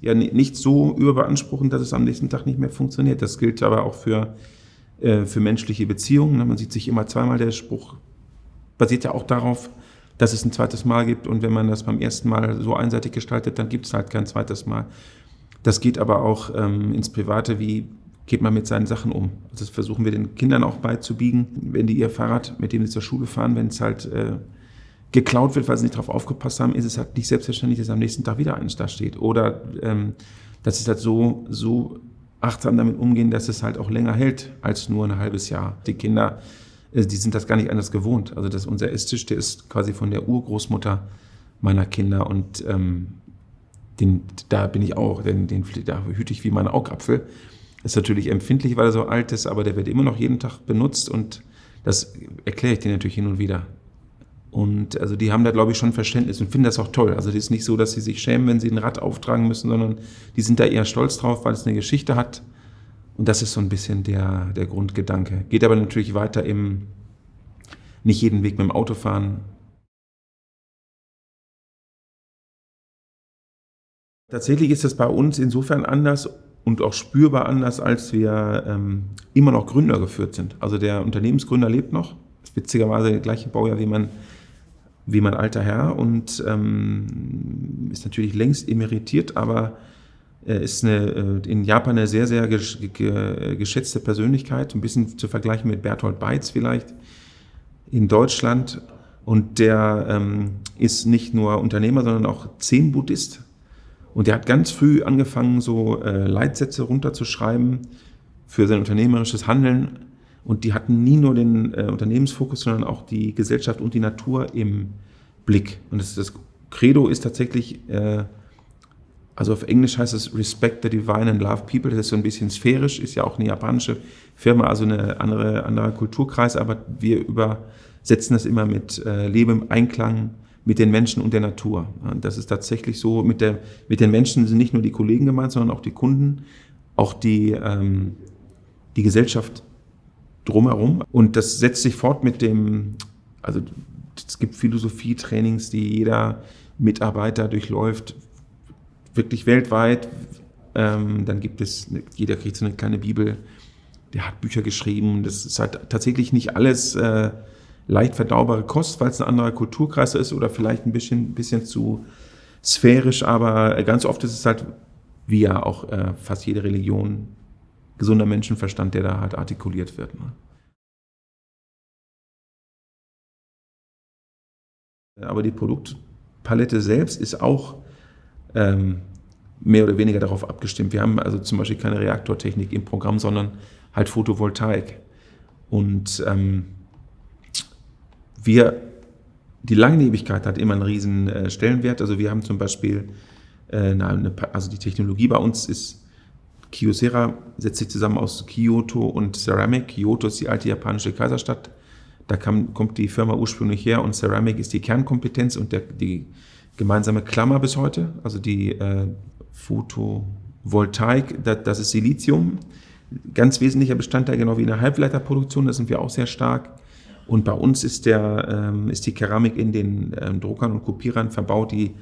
ja nicht so überbeanspruchen, dass es am nächsten Tag nicht mehr funktioniert. Das gilt aber auch für, äh, für menschliche Beziehungen. Man sieht sich immer zweimal. Der Spruch basiert ja auch darauf, dass es ein zweites Mal gibt. Und wenn man das beim ersten Mal so einseitig gestaltet, dann gibt es halt kein zweites Mal. Das geht aber auch ähm, ins Private, wie geht man mit seinen Sachen um. Das versuchen wir den Kindern auch beizubiegen, wenn die ihr Fahrrad, mit dem sie zur Schule fahren, wenn es halt äh, geklaut wird, weil sie nicht darauf aufgepasst haben, ist es halt nicht selbstverständlich, dass am nächsten Tag wieder eins da steht. Oder ähm, dass es halt so, so achtsam damit umgehen, dass es halt auch länger hält als nur ein halbes Jahr. Die Kinder, äh, die sind das gar nicht anders gewohnt. Also das, unser Esstisch, der ist quasi von der Urgroßmutter meiner Kinder und ähm, den, da bin ich auch, den, den, da hüte ich wie mein Augapfel. Ist natürlich empfindlich, weil er so alt ist, aber der wird immer noch jeden Tag benutzt und das erkläre ich dir natürlich hin und wieder. Und also die haben da, glaube ich, schon Verständnis und finden das auch toll. Also es ist nicht so, dass sie sich schämen, wenn sie ein Rad auftragen müssen, sondern die sind da eher stolz drauf, weil es eine Geschichte hat. Und das ist so ein bisschen der, der Grundgedanke. Geht aber natürlich weiter im nicht jeden Weg mit dem Auto fahren. Tatsächlich ist das bei uns insofern anders und auch spürbar anders, als wir ähm, immer noch Gründer geführt sind. Also der Unternehmensgründer lebt noch, witzigerweise der gleiche Baujahr wie man wie mein alter Herr und ähm, ist natürlich längst emeritiert, aber er ist eine, äh, in Japan eine sehr, sehr geschätzte Persönlichkeit, ein bisschen zu vergleichen mit Bertolt Beitz vielleicht in Deutschland. Und der ähm, ist nicht nur Unternehmer, sondern auch Zen-Buddhist. Und der hat ganz früh angefangen, so äh, Leitsätze runterzuschreiben für sein unternehmerisches Handeln und die hatten nie nur den äh, Unternehmensfokus, sondern auch die Gesellschaft und die Natur im Blick. Und das, das Credo ist tatsächlich, äh, also auf Englisch heißt es Respect the Divine and Love People. Das ist so ein bisschen sphärisch, ist ja auch eine japanische Firma, also eine andere, anderer Kulturkreis, aber wir übersetzen das immer mit äh, Lebe im Einklang mit den Menschen und der Natur. Und das ist tatsächlich so, mit, der, mit den Menschen sind nicht nur die Kollegen gemeint, sondern auch die Kunden, auch die, ähm, die Gesellschaft drumherum. Und das setzt sich fort mit dem, also es gibt Philosophietrainings, die jeder Mitarbeiter durchläuft, wirklich weltweit. Ähm, dann gibt es, jeder kriegt so eine kleine Bibel, der hat Bücher geschrieben. Das ist halt tatsächlich nicht alles äh, leicht verdaubare Kost, weil es ein anderer Kulturkreis ist oder vielleicht ein bisschen, bisschen zu sphärisch, aber ganz oft ist es halt, wie ja auch äh, fast jede Religion, gesunder Menschenverstand, der da halt artikuliert wird. Ne? Aber die Produktpalette selbst ist auch ähm, mehr oder weniger darauf abgestimmt. Wir haben also zum Beispiel keine Reaktortechnik im Programm, sondern halt Photovoltaik. Und ähm, wir, die Langlebigkeit hat immer einen riesen äh, Stellenwert. Also wir haben zum Beispiel, äh, eine, also die Technologie bei uns ist Kyocera setzt sich zusammen aus Kyoto und Ceramic. Kyoto ist die alte japanische Kaiserstadt. Da kam, kommt die Firma ursprünglich her und Ceramic ist die Kernkompetenz und der, die gemeinsame Klammer bis heute. Also die äh, Photovoltaik, das, das ist Silizium. Ganz wesentlicher Bestandteil, genau wie in der Halbleiterproduktion, da sind wir auch sehr stark. Und bei uns ist, der, ähm, ist die Keramik in den ähm, Druckern und Kopierern verbaut, die,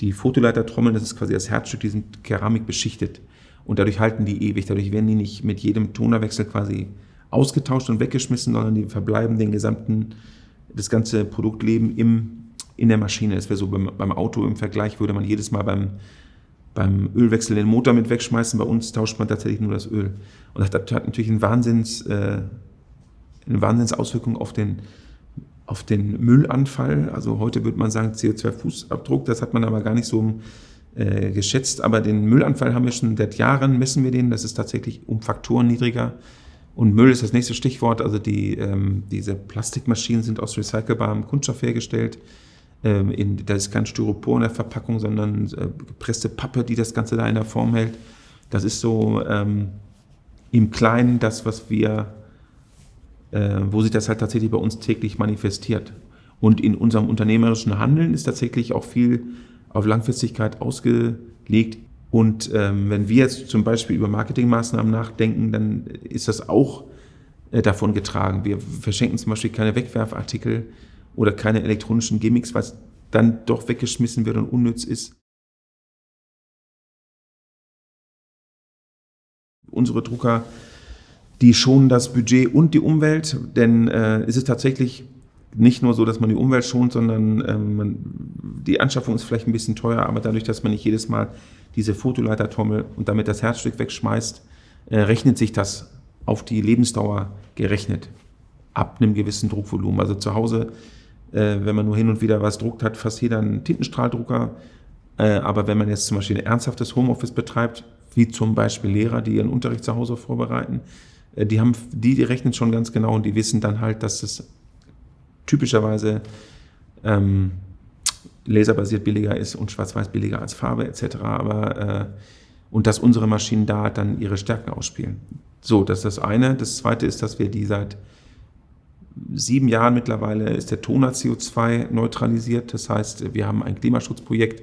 die Fotoleitertrommeln, das ist quasi das Herzstück, die sind Keramik beschichtet. Und dadurch halten die ewig, dadurch werden die nicht mit jedem Tonerwechsel quasi ausgetauscht und weggeschmissen, sondern die verbleiben den gesamten, das ganze Produktleben im, in der Maschine. Das wäre so beim, beim Auto im Vergleich, würde man jedes Mal beim, beim Ölwechsel den Motor mit wegschmeißen. Bei uns tauscht man tatsächlich nur das Öl. Und das hat natürlich einen Wahnsinns, äh, eine Wahnsinnsauswirkung auf den, auf den Müllanfall. Also heute würde man sagen CO2-Fußabdruck, das hat man aber gar nicht so äh, geschätzt. Aber den Müllanfall haben wir schon seit Jahren, messen wir den. Das ist tatsächlich um Faktoren niedriger. Und Müll ist das nächste Stichwort. Also die, ähm, diese Plastikmaschinen sind aus recycelbarem Kunststoff hergestellt. Ähm, in, da ist kein Styropor in der Verpackung, sondern äh, gepresste Pappe, die das Ganze da in der Form hält. Das ist so ähm, im Kleinen das, was wir, wo sich das halt tatsächlich bei uns täglich manifestiert. Und in unserem unternehmerischen Handeln ist tatsächlich auch viel auf Langfristigkeit ausgelegt. Und ähm, wenn wir jetzt zum Beispiel über Marketingmaßnahmen nachdenken, dann ist das auch äh, davon getragen. Wir verschenken zum Beispiel keine Wegwerfartikel oder keine elektronischen Gimmicks, was dann doch weggeschmissen wird und unnütz ist. unsere Drucker, die schonen das Budget und die Umwelt, denn äh, es ist tatsächlich nicht nur so, dass man die Umwelt schont, sondern ähm, man, die Anschaffung ist vielleicht ein bisschen teuer, aber dadurch, dass man nicht jedes Mal diese Fotoleitertrommel und damit das Herzstück wegschmeißt, äh, rechnet sich das auf die Lebensdauer gerechnet ab einem gewissen Druckvolumen. Also zu Hause, äh, wenn man nur hin und wieder was druckt, hat fast jeder einen Tintenstrahldrucker. Äh, aber wenn man jetzt zum Beispiel ein ernsthaftes Homeoffice betreibt, wie zum Beispiel Lehrer, die ihren Unterricht zu Hause vorbereiten, die, haben, die, die rechnen schon ganz genau und die wissen dann halt, dass es typischerweise ähm, laserbasiert billiger ist und schwarz-weiß billiger als Farbe etc. Aber, äh, und dass unsere Maschinen da dann ihre Stärken ausspielen. So, das ist das eine. Das zweite ist, dass wir die seit sieben Jahren mittlerweile ist der Toner CO2 neutralisiert. Das heißt, wir haben ein Klimaschutzprojekt,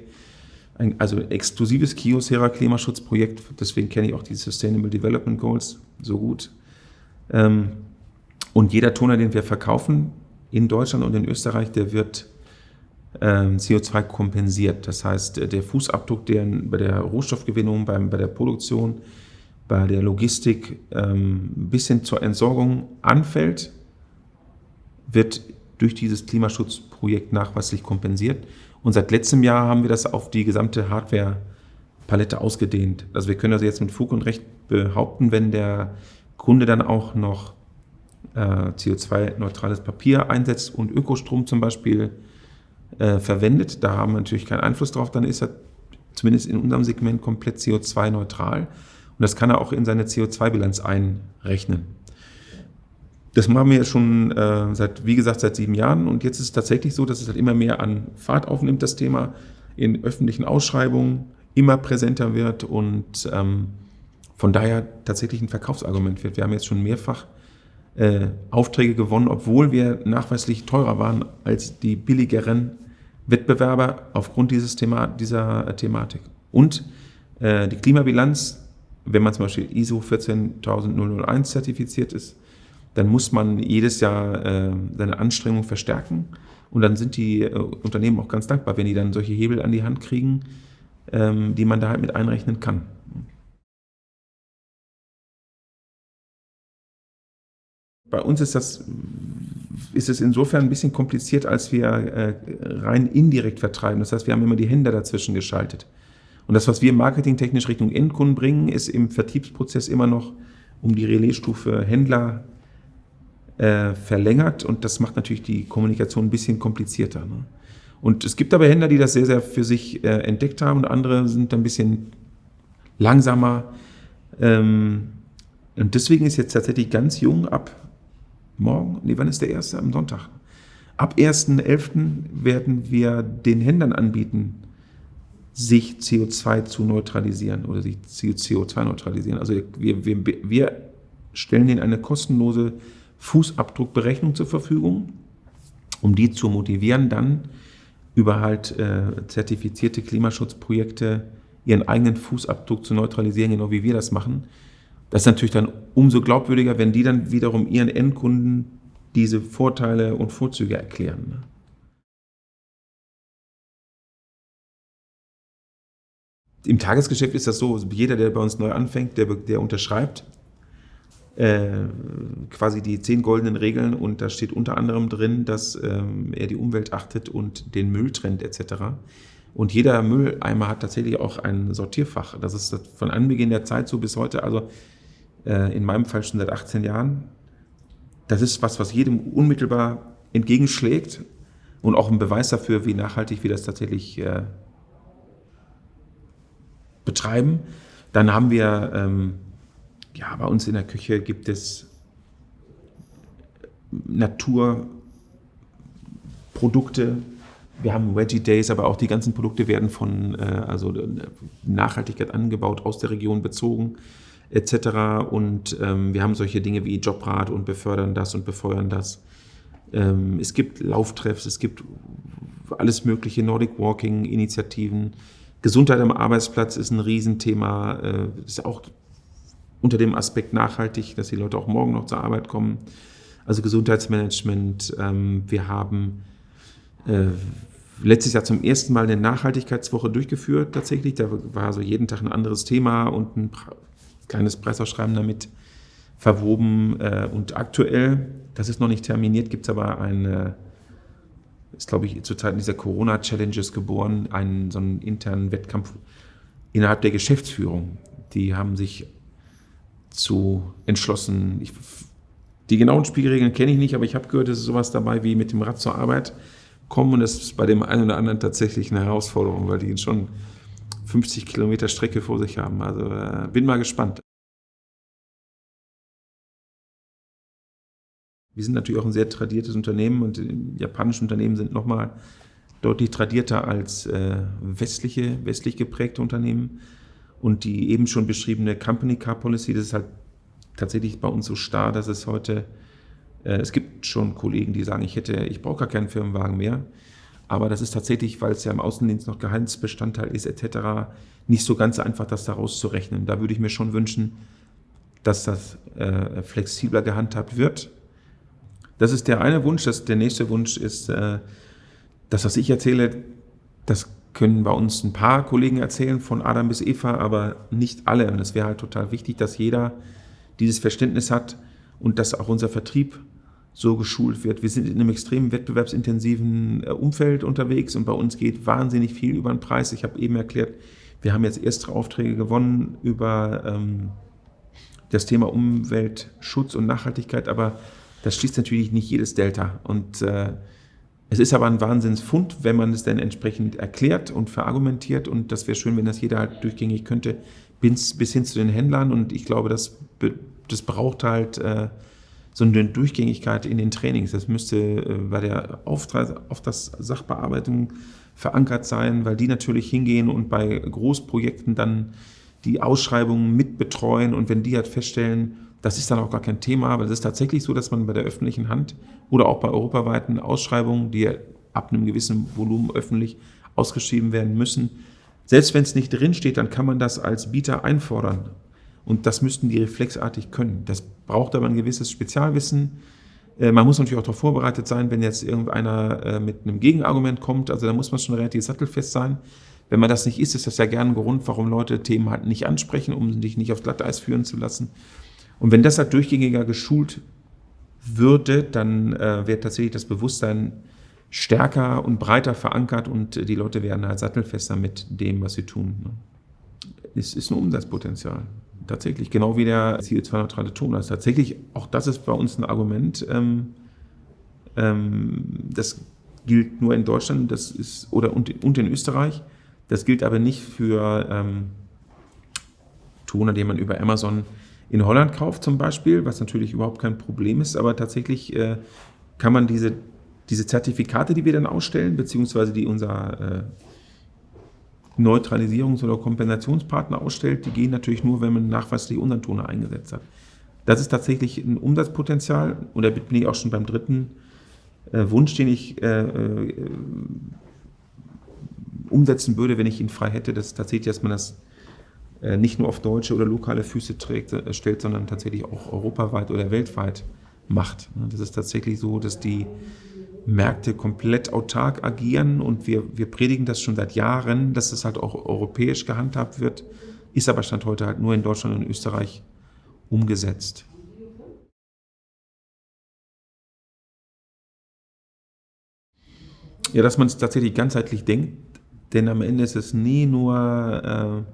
ein, also exklusives Kiosera Klimaschutzprojekt. Deswegen kenne ich auch die Sustainable Development Goals so gut. Ähm, und jeder Toner, den wir verkaufen in Deutschland und in Österreich, der wird ähm, CO2 kompensiert. Das heißt, der Fußabdruck, der bei der Rohstoffgewinnung, beim, bei der Produktion, bei der Logistik ähm, bis hin zur Entsorgung anfällt, wird durch dieses Klimaschutzprojekt nachweislich kompensiert. Und seit letztem Jahr haben wir das auf die gesamte Hardware-Palette ausgedehnt. Also wir können also jetzt mit Fug und Recht behaupten, wenn der Kunde dann auch noch äh, CO2-neutrales Papier einsetzt und Ökostrom zum Beispiel äh, verwendet, da haben wir natürlich keinen Einfluss drauf, dann ist er zumindest in unserem Segment komplett CO2-neutral. Und das kann er auch in seine CO2-Bilanz einrechnen. Das machen wir schon äh, seit, wie gesagt, seit sieben Jahren und jetzt ist es tatsächlich so, dass es halt immer mehr an Fahrt aufnimmt, das Thema in öffentlichen Ausschreibungen immer präsenter wird und ähm, von daher tatsächlich ein Verkaufsargument wird. Wir haben jetzt schon mehrfach äh, Aufträge gewonnen, obwohl wir nachweislich teurer waren als die billigeren Wettbewerber aufgrund dieses Thema, dieser Thematik. Und äh, die Klimabilanz, wenn man zum Beispiel ISO 14001 zertifiziert ist, dann muss man jedes Jahr äh, seine Anstrengungen verstärken. Und dann sind die äh, Unternehmen auch ganz dankbar, wenn die dann solche Hebel an die Hand kriegen, ähm, die man da halt mit einrechnen kann. Bei uns ist das ist es insofern ein bisschen kompliziert, als wir äh, rein indirekt vertreiben. Das heißt, wir haben immer die Hände dazwischen geschaltet. Und das, was wir marketingtechnisch Richtung Endkunden bringen, ist im Vertriebsprozess immer noch um die Relaisstufe Händler äh, verlängert und das macht natürlich die Kommunikation ein bisschen komplizierter. Ne? Und es gibt aber Händler, die das sehr, sehr für sich äh, entdeckt haben und andere sind ein bisschen langsamer. Ähm, und deswegen ist jetzt tatsächlich ganz jung ab morgen, nee, wann ist der erste? Am Sonntag. Ab 1.11. werden wir den Händlern anbieten, sich CO2 zu neutralisieren oder sich CO2 neutralisieren. Also wir, wir, wir stellen ihnen eine kostenlose Fußabdruckberechnung zur Verfügung, um die zu motivieren, dann über halt äh, zertifizierte Klimaschutzprojekte ihren eigenen Fußabdruck zu neutralisieren, genau wie wir das machen. Das ist natürlich dann umso glaubwürdiger, wenn die dann wiederum ihren Endkunden diese Vorteile und Vorzüge erklären. Ne? Im Tagesgeschäft ist das so, jeder, der bei uns neu anfängt, der, der unterschreibt, äh, quasi die zehn goldenen Regeln und da steht unter anderem drin, dass ähm, er die Umwelt achtet und den Müll trennt etc. Und jeder Mülleimer hat tatsächlich auch ein Sortierfach. Das ist von Anbeginn der Zeit so bis heute, also äh, in meinem Fall schon seit 18 Jahren. Das ist was, was jedem unmittelbar entgegenschlägt und auch ein Beweis dafür, wie nachhaltig wir das tatsächlich äh, betreiben. Dann haben wir ähm, ja, bei uns in der Küche gibt es Naturprodukte. Wir haben Veggie Days, aber auch die ganzen Produkte werden von äh, also Nachhaltigkeit angebaut, aus der Region bezogen etc. Und ähm, wir haben solche Dinge wie Jobrat und befördern das und befeuern das. Ähm, es gibt Lauftreffs, es gibt alles mögliche Nordic Walking Initiativen. Gesundheit am Arbeitsplatz ist ein Riesenthema. Äh, ist auch unter dem Aspekt nachhaltig, dass die Leute auch morgen noch zur Arbeit kommen. Also Gesundheitsmanagement. Ähm, wir haben äh, letztes Jahr zum ersten Mal eine Nachhaltigkeitswoche durchgeführt tatsächlich. Da war so jeden Tag ein anderes Thema und ein kleines Preisausschreiben damit verwoben. Äh, und aktuell, das ist noch nicht terminiert, gibt es aber ein, ist glaube ich zu Zeiten dieser Corona-Challenges geboren, einen so einen internen Wettkampf innerhalb der Geschäftsführung. Die haben sich zu entschlossen, ich, die genauen Spielregeln kenne ich nicht, aber ich habe gehört, es ist sowas dabei wie mit dem Rad zur Arbeit kommen und das ist bei dem einen oder anderen tatsächlich eine Herausforderung, weil die schon 50 Kilometer Strecke vor sich haben. Also äh, bin mal gespannt. Wir sind natürlich auch ein sehr tradiertes Unternehmen und japanische Unternehmen sind nochmal deutlich tradierter als äh, westliche, westlich geprägte Unternehmen. Und die eben schon beschriebene Company Car Policy, das ist halt tatsächlich bei uns so starr, dass es heute, äh, es gibt schon Kollegen, die sagen, ich hätte, ich brauche gar keinen Firmenwagen mehr. Aber das ist tatsächlich, weil es ja im Außendienst noch Gehaltsbestandteil ist etc., nicht so ganz einfach, das daraus zu rechnen. Da würde ich mir schon wünschen, dass das äh, flexibler gehandhabt wird. Das ist der eine Wunsch. Das, der nächste Wunsch ist, äh, das, was ich erzähle, das können bei uns ein paar Kollegen erzählen, von Adam bis Eva, aber nicht alle. Und es wäre halt total wichtig, dass jeder dieses Verständnis hat und dass auch unser Vertrieb so geschult wird. Wir sind in einem extrem wettbewerbsintensiven äh, Umfeld unterwegs und bei uns geht wahnsinnig viel über den Preis. Ich habe eben erklärt, wir haben jetzt erste Aufträge gewonnen über ähm, das Thema Umweltschutz und Nachhaltigkeit, aber das schließt natürlich nicht jedes Delta. Und äh, es ist aber ein Wahnsinnsfund, wenn man es dann entsprechend erklärt und verargumentiert. Und das wäre schön, wenn das jeder halt durchgängig könnte, bis, bis hin zu den Händlern. Und ich glaube, das, das braucht halt äh, so eine Durchgängigkeit in den Trainings. Das müsste äh, bei der Auftrag, auf das Sachbearbeitung verankert sein, weil die natürlich hingehen und bei Großprojekten dann die Ausschreibungen mitbetreuen. Und wenn die halt feststellen, das ist dann auch gar kein Thema, aber es ist tatsächlich so, dass man bei der öffentlichen Hand oder auch bei europaweiten Ausschreibungen, die ab einem gewissen Volumen öffentlich ausgeschrieben werden müssen, selbst wenn es nicht drinsteht, dann kann man das als Bieter einfordern. Und das müssten die reflexartig können. Das braucht aber ein gewisses Spezialwissen. Äh, man muss natürlich auch darauf vorbereitet sein, wenn jetzt irgendeiner äh, mit einem Gegenargument kommt. Also da muss man schon relativ sattelfest sein. Wenn man das nicht ist, ist das ja gerne ein Grund, warum Leute Themen halt nicht ansprechen, um sich nicht aufs Glatteis führen zu lassen. Und wenn das halt durchgängiger geschult würde, dann äh, wäre tatsächlich das Bewusstsein stärker und breiter verankert und die Leute wären halt sattelfester mit dem, was sie tun. Ne? Es ist ein Umsatzpotenzial. Tatsächlich, genau wie der CO2-neutrale Ton. Also tatsächlich, auch das ist bei uns ein Argument. Ähm, ähm, das gilt nur in Deutschland das ist, oder und, und in Österreich. Das gilt aber nicht für ähm, Toner, den man über Amazon in Holland kauft zum Beispiel, was natürlich überhaupt kein Problem ist, aber tatsächlich äh, kann man diese, diese Zertifikate, die wir dann ausstellen, beziehungsweise die unser äh, Neutralisierungs- oder Kompensationspartner ausstellt, die gehen natürlich nur, wenn man nachweislich unseren Toner eingesetzt hat. Das ist tatsächlich ein Umsatzpotenzial und da bin ich auch schon beim dritten äh, Wunsch, den ich äh, äh, umsetzen würde, wenn ich ihn frei hätte, das ist tatsächlich, dass man das äh, nicht nur auf deutsche oder lokale Füße trägt, äh, stellt, sondern tatsächlich auch europaweit oder weltweit macht. Das ist tatsächlich so, dass die Märkte komplett autark agieren und wir, wir predigen das schon seit Jahren, dass es halt auch europäisch gehandhabt wird, ist aber Stand heute halt nur in Deutschland und Österreich umgesetzt. Ja, dass man es tatsächlich ganzheitlich denkt, denn am Ende ist es nie nur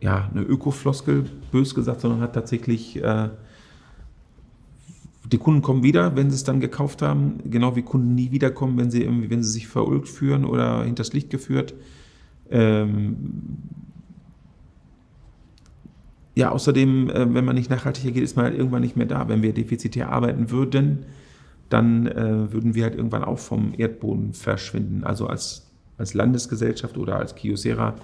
äh, ja, eine Ökofloskel, bös gesagt, sondern hat tatsächlich, äh, die Kunden kommen wieder, wenn sie es dann gekauft haben, genau wie Kunden nie wiederkommen, wenn sie, irgendwie, wenn sie sich verulgt führen oder hinters Licht geführt. Ähm, ja, außerdem, äh, wenn man nicht nachhaltiger geht, ist man halt irgendwann nicht mehr da. Wenn wir defizitär arbeiten würden, dann äh, würden wir halt irgendwann auch vom Erdboden verschwinden. Also als, als Landesgesellschaft oder als Kiosera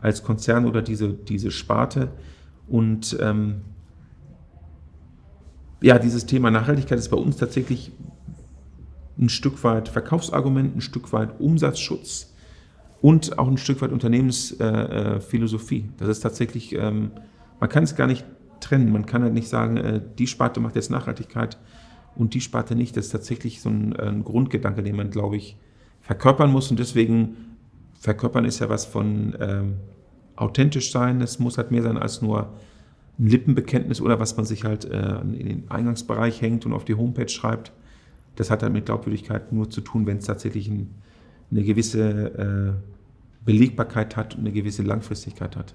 als Konzern oder diese, diese Sparte. Und ähm, ja, dieses Thema Nachhaltigkeit ist bei uns tatsächlich ein Stück weit Verkaufsargument, ein Stück weit Umsatzschutz und auch ein Stück weit Unternehmensphilosophie. Äh, äh das ist tatsächlich, ähm, man kann es gar nicht trennen. Man kann halt nicht sagen, äh, die Sparte macht jetzt Nachhaltigkeit und die Sparte nicht. Das ist tatsächlich so ein, ein Grundgedanke, den man, glaube ich, verkörpern muss. Und deswegen verkörpern ist ja was von ähm, authentisch sein, es muss halt mehr sein als nur ein Lippenbekenntnis oder was man sich halt äh, in den Eingangsbereich hängt und auf die Homepage schreibt. Das hat halt mit Glaubwürdigkeit nur zu tun, wenn es tatsächlich ein, eine gewisse äh, Belegbarkeit hat und eine gewisse Langfristigkeit hat.